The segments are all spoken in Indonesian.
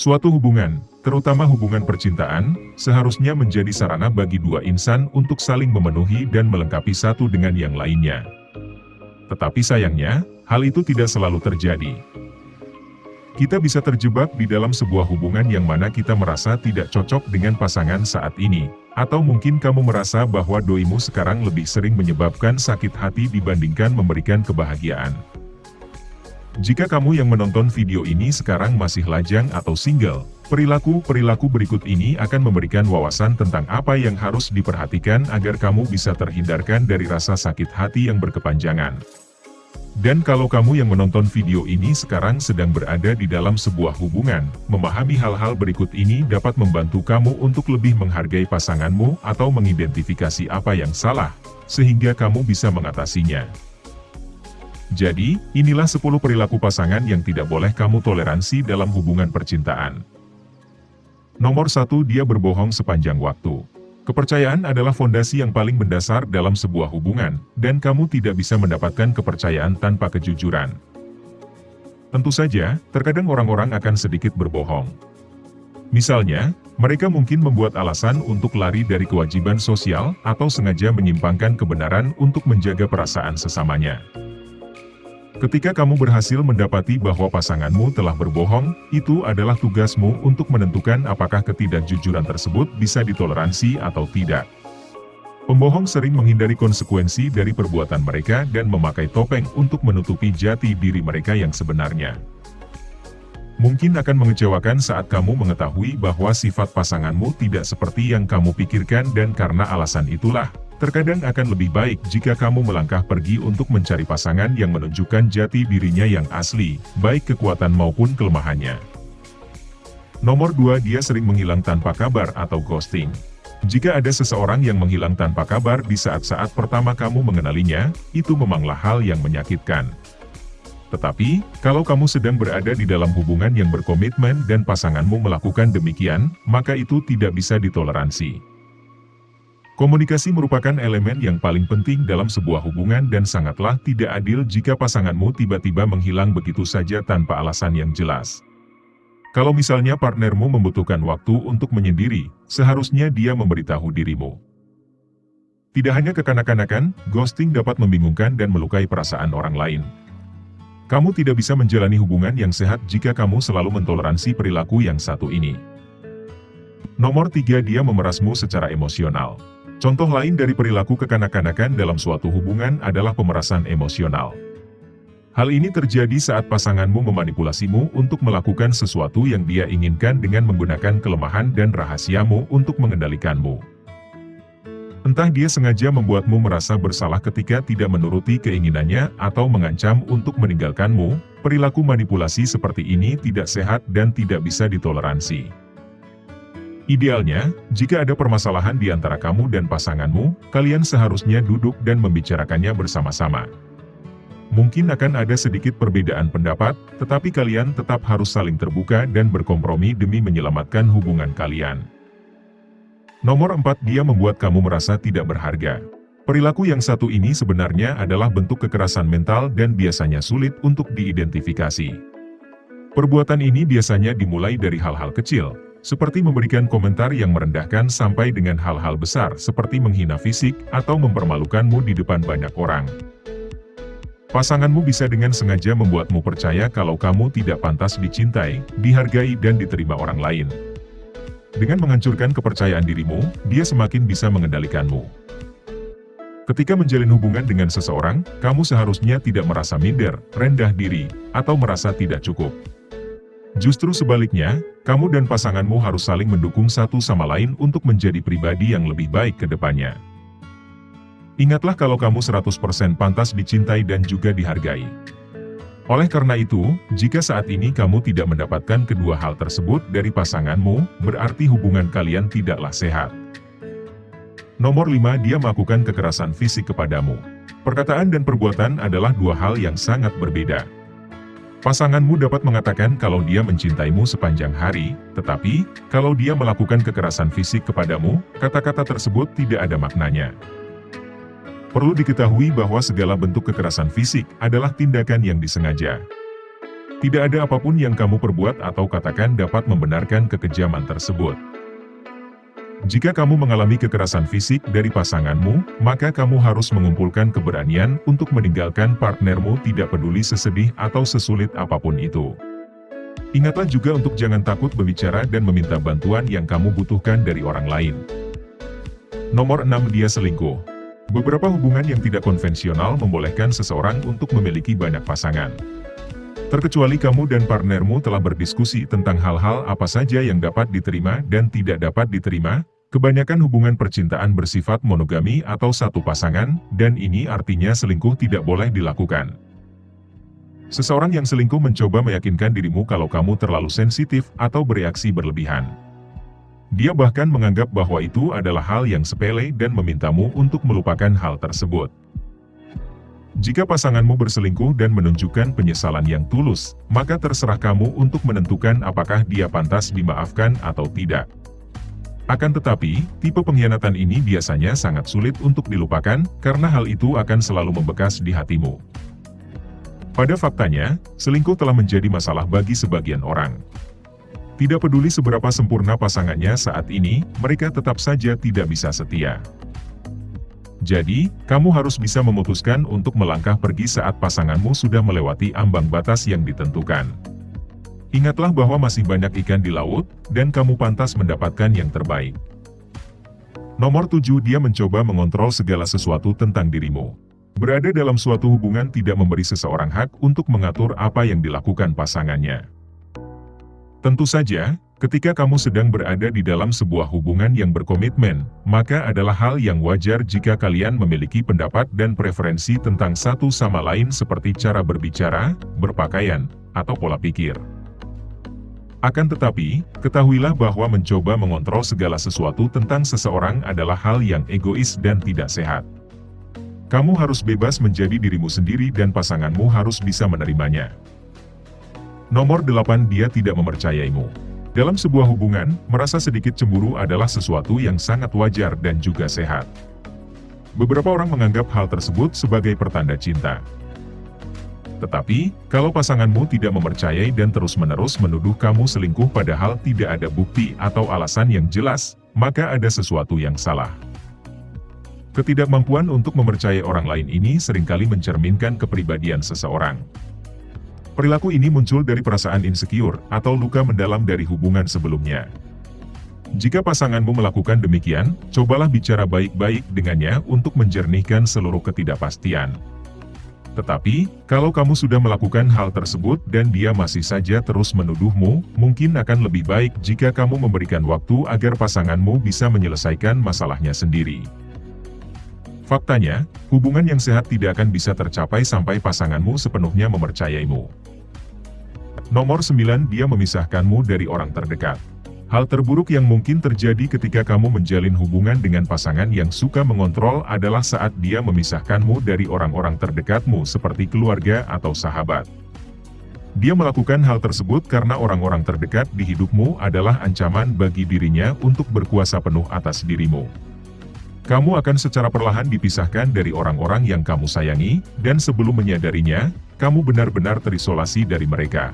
Suatu hubungan, terutama hubungan percintaan, seharusnya menjadi sarana bagi dua insan untuk saling memenuhi dan melengkapi satu dengan yang lainnya. Tetapi sayangnya, hal itu tidak selalu terjadi. Kita bisa terjebak di dalam sebuah hubungan yang mana kita merasa tidak cocok dengan pasangan saat ini, atau mungkin kamu merasa bahwa doimu sekarang lebih sering menyebabkan sakit hati dibandingkan memberikan kebahagiaan. Jika kamu yang menonton video ini sekarang masih lajang atau single, perilaku-perilaku berikut ini akan memberikan wawasan tentang apa yang harus diperhatikan agar kamu bisa terhindarkan dari rasa sakit hati yang berkepanjangan. Dan kalau kamu yang menonton video ini sekarang sedang berada di dalam sebuah hubungan, memahami hal-hal berikut ini dapat membantu kamu untuk lebih menghargai pasanganmu atau mengidentifikasi apa yang salah, sehingga kamu bisa mengatasinya. Jadi, inilah 10 perilaku pasangan yang tidak boleh kamu toleransi dalam hubungan percintaan. Nomor 1 Dia berbohong sepanjang waktu. Kepercayaan adalah fondasi yang paling mendasar dalam sebuah hubungan, dan kamu tidak bisa mendapatkan kepercayaan tanpa kejujuran. Tentu saja, terkadang orang-orang akan sedikit berbohong. Misalnya, mereka mungkin membuat alasan untuk lari dari kewajiban sosial atau sengaja menyimpangkan kebenaran untuk menjaga perasaan sesamanya. Ketika kamu berhasil mendapati bahwa pasanganmu telah berbohong, itu adalah tugasmu untuk menentukan apakah ketidakjujuran tersebut bisa ditoleransi atau tidak. Pembohong sering menghindari konsekuensi dari perbuatan mereka dan memakai topeng untuk menutupi jati diri mereka yang sebenarnya. Mungkin akan mengecewakan saat kamu mengetahui bahwa sifat pasanganmu tidak seperti yang kamu pikirkan dan karena alasan itulah, Terkadang akan lebih baik jika kamu melangkah pergi untuk mencari pasangan yang menunjukkan jati dirinya yang asli, baik kekuatan maupun kelemahannya. Nomor 2 Dia sering menghilang tanpa kabar atau ghosting. Jika ada seseorang yang menghilang tanpa kabar di saat-saat pertama kamu mengenalinya, itu memanglah hal yang menyakitkan. Tetapi, kalau kamu sedang berada di dalam hubungan yang berkomitmen dan pasanganmu melakukan demikian, maka itu tidak bisa ditoleransi. Komunikasi merupakan elemen yang paling penting dalam sebuah hubungan dan sangatlah tidak adil jika pasanganmu tiba-tiba menghilang begitu saja tanpa alasan yang jelas. Kalau misalnya partnermu membutuhkan waktu untuk menyendiri, seharusnya dia memberitahu dirimu. Tidak hanya kekanak-kanakan, ghosting dapat membingungkan dan melukai perasaan orang lain. Kamu tidak bisa menjalani hubungan yang sehat jika kamu selalu mentoleransi perilaku yang satu ini. Nomor tiga dia memerasmu secara emosional. Contoh lain dari perilaku kekanak-kanakan dalam suatu hubungan adalah pemerasan emosional. Hal ini terjadi saat pasanganmu memanipulasimu untuk melakukan sesuatu yang dia inginkan dengan menggunakan kelemahan dan rahasiamu untuk mengendalikanmu. Entah dia sengaja membuatmu merasa bersalah ketika tidak menuruti keinginannya atau mengancam untuk meninggalkanmu, perilaku manipulasi seperti ini tidak sehat dan tidak bisa ditoleransi. Idealnya, jika ada permasalahan di antara kamu dan pasanganmu, kalian seharusnya duduk dan membicarakannya bersama-sama. Mungkin akan ada sedikit perbedaan pendapat, tetapi kalian tetap harus saling terbuka dan berkompromi demi menyelamatkan hubungan kalian. Nomor 4 Dia membuat kamu merasa tidak berharga. Perilaku yang satu ini sebenarnya adalah bentuk kekerasan mental dan biasanya sulit untuk diidentifikasi. Perbuatan ini biasanya dimulai dari hal-hal kecil, seperti memberikan komentar yang merendahkan sampai dengan hal-hal besar seperti menghina fisik atau mempermalukanmu di depan banyak orang. Pasanganmu bisa dengan sengaja membuatmu percaya kalau kamu tidak pantas dicintai, dihargai dan diterima orang lain. Dengan menghancurkan kepercayaan dirimu, dia semakin bisa mengendalikanmu. Ketika menjalin hubungan dengan seseorang, kamu seharusnya tidak merasa minder, rendah diri, atau merasa tidak cukup. Justru sebaliknya, kamu dan pasanganmu harus saling mendukung satu sama lain untuk menjadi pribadi yang lebih baik ke depannya. Ingatlah kalau kamu 100% pantas dicintai dan juga dihargai. Oleh karena itu, jika saat ini kamu tidak mendapatkan kedua hal tersebut dari pasanganmu, berarti hubungan kalian tidaklah sehat. Nomor 5 Dia melakukan kekerasan fisik kepadamu. Perkataan dan perbuatan adalah dua hal yang sangat berbeda. Pasanganmu dapat mengatakan kalau dia mencintaimu sepanjang hari, tetapi, kalau dia melakukan kekerasan fisik kepadamu, kata-kata tersebut tidak ada maknanya. Perlu diketahui bahwa segala bentuk kekerasan fisik adalah tindakan yang disengaja. Tidak ada apa pun yang kamu perbuat atau katakan dapat membenarkan kekejaman tersebut. Jika kamu mengalami kekerasan fisik dari pasanganmu, maka kamu harus mengumpulkan keberanian untuk meninggalkan partnermu tidak peduli sesedih atau sesulit apa pun itu. Ingatlah juga untuk jangan takut berbicara dan meminta bantuan yang kamu butuhkan dari orang lain. Nomor 6 Dia selingkuh Beberapa hubungan yang tidak konvensional membolehkan seseorang untuk memiliki banyak pasangan. Terkecuali kamu dan partnermu telah berdiskusi tentang hal-hal apa saja yang dapat diterima dan tidak dapat diterima, kebanyakan hubungan percintaan bersifat monogami atau satu pasangan, dan ini artinya selingkuh tidak boleh dilakukan. Seseorang yang selingkuh mencoba meyakinkan dirimu kalau kamu terlalu sensitif atau bereaksi berlebihan. Dia bahkan menganggap bahwa itu adalah hal yang sepele dan memintamu untuk melupakan hal tersebut. Jika pasanganmu berselingkuh dan menunjukkan penyesalan yang tulus, maka terserah kamu untuk menentukan apakah dia pantas dimaafkan atau tidak. Akan tetapi, tipe pengkhianatan ini biasanya sangat sulit untuk dilupakan, karena hal itu akan selalu membekas di hatimu. Pada faktanya, selingkuh telah menjadi masalah bagi sebagian orang. Tidak peduli seberapa sempurna pasangannya saat ini, mereka tetap saja tidak bisa setia. Jadi, kamu harus bisa memutuskan untuk melangkah pergi saat pasanganmu sudah melewati ambang batas yang ditentukan. Ingatlah bahwa masih banyak ikan di laut, dan kamu pantas mendapatkan yang terbaik. Nomor 7 Dia mencoba mengontrol segala sesuatu tentang dirimu. Berada dalam suatu hubungan tidak memberi seseorang hak untuk mengatur apa yang dilakukan pasangannya. Tentu saja, Ketika kamu sedang berada di dalam sebuah hubungan yang berkomitmen, maka adalah hal yang wajar jika kalian memiliki pendapat dan preferensi tentang satu sama lain seperti cara berbicara, berpakaian, atau pola pikir. Akan tetapi, ketahuilah bahwa mencoba mengontrol segala sesuatu tentang seseorang adalah hal yang egois dan tidak sehat. Kamu harus bebas menjadi dirimu sendiri dan pasanganmu harus bisa menerimanya. Nomor 8 Dia tidak mempercayaimu. Dalam sebuah hubungan, merasa sedikit cemburu adalah sesuatu yang sangat wajar dan juga sehat. Beberapa orang menganggap hal tersebut sebagai pertanda cinta. Tetapi, kalau pasanganmu tidak mempercayai dan terus-menerus menuduh kamu selingkuh padahal tidak ada bukti atau alasan yang jelas, maka ada sesuatu yang salah. Ketidakmampuan untuk mempercayai orang lain ini sering kali mencerminkan kepribadian seseorang. Perilaku ini muncul dari perasaan insecure atau luka mendalam dari hubungan sebelumnya. Jika pasanganmu melakukan demikian, cobalah bicara baik-baik dengannya untuk menjernihkan seluruh ketidakpastian. Tetapi, kalau kamu sudah melakukan hal tersebut dan dia masih saja terus menuduhmu, mungkin akan lebih baik jika kamu memberikan waktu agar pasanganmu bisa menyelesaikan masalahnya sendiri. Faktanya, hubungan yang sehat tidak akan bisa tercapai sampai pasanganmu sepenuhnya mempercayaimu. Nomor 9 Dia memisahkanmu dari orang terdekat. Hal terburuk yang mungkin terjadi ketika kamu menjalin hubungan dengan pasangan yang suka mengontrol adalah saat dia memisahkanmu dari orang-orang terdekatmu seperti keluarga atau sahabat. Dia melakukan hal tersebut karena orang-orang terdekat di hidupmu adalah ancaman bagi dirinya untuk berkuasa penuh atas dirimu. Kamu akan secara perlahan dipisahkan dari orang-orang yang kamu sayangi, dan sebelum menyadarinya, kamu benar-benar terisolasi dari mereka.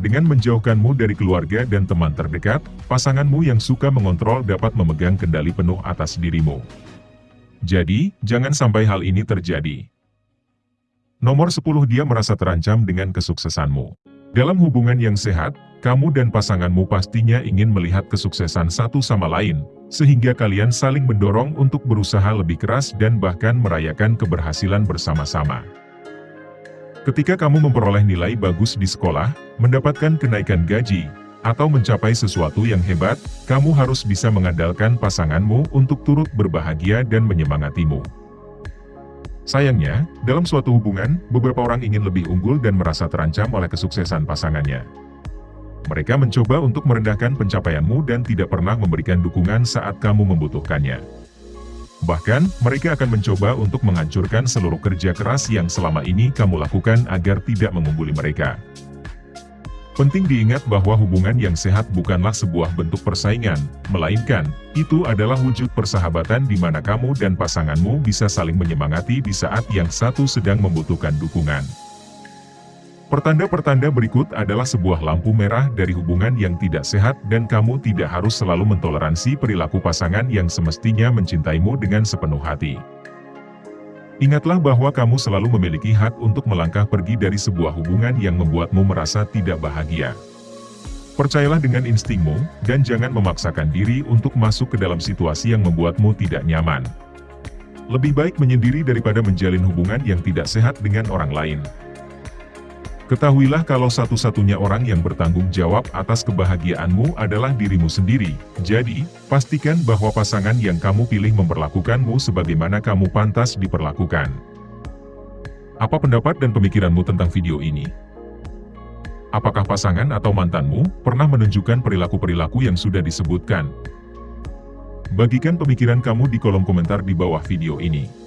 Dengan menjauhkanmu dari keluarga dan teman terdekat, pasanganmu yang suka mengontrol dapat memegang kendali penuh atas dirimu. Jadi, jangan sampai hal ini terjadi. Nomor 10 Dia merasa terancam dengan kesuksesanmu. Dalam hubungan yang sehat, kamu dan pasanganmu pastinya ingin melihat kesuksesan satu sama lain, sehingga kalian saling mendorong untuk berusaha lebih keras dan bahkan merayakan keberhasilan bersama-sama. Ketika kamu memperoleh nilai bagus di sekolah, mendapatkan kenaikan gaji, atau mencapai sesuatu yang hebat, kamu harus bisa mengandalkan pasanganmu untuk turut berbahagia dan menyemangatimu. Sayangnya, dalam suatu hubungan, beberapa orang ingin lebih unggul dan merasa terancam oleh kesuksesan pasangannya. Mereka mencoba untuk merendahkan pencapaianmu dan tidak pernah memberikan dukungan saat kamu membutuhkannya. Bahkan, mereka akan mencoba untuk menghancurkan seluruh kerja keras yang selama ini kamu lakukan agar tidak mengungguli mereka. Penting diingat bahwa hubungan yang sehat bukanlah sebuah bentuk persaingan, melainkan, itu adalah wujud persahabatan di mana kamu dan pasanganmu bisa saling menyemangati di saat yang satu sedang membutuhkan dukungan. Pertanda-pertanda berikut adalah sebuah lampu merah dari hubungan yang tidak sehat dan kamu tidak harus selalu mentoleransi perilaku pasangan yang semestinya mencintaimu dengan sepenuh hati. Ingatlah bahwa kamu selalu memiliki hak untuk melangkah pergi dari sebuah hubungan yang membuatmu merasa tidak bahagia. Percayalah dengan instingmu, dan jangan memaksakan diri untuk masuk ke dalam situasi yang membuatmu tidak nyaman. Lebih baik menyendiri daripada menjalin hubungan yang tidak sehat dengan orang lain. Ketahuilah kalau satu-satunya orang yang bertanggung jawab atas kebahagiaanmu adalah dirimu sendiri. Jadi, pastikan bahwa pasangan yang kamu pilih memperlakukanmu sebagaimana kamu pantas diperlakukan. Apa pendapat dan pemikiranmu tentang video ini? Apakah pasangan atau mantanmu pernah menunjukkan perilaku-perilaku yang sudah disebutkan? Bagikan pemikiran kamu di kolom komentar di bawah video ini.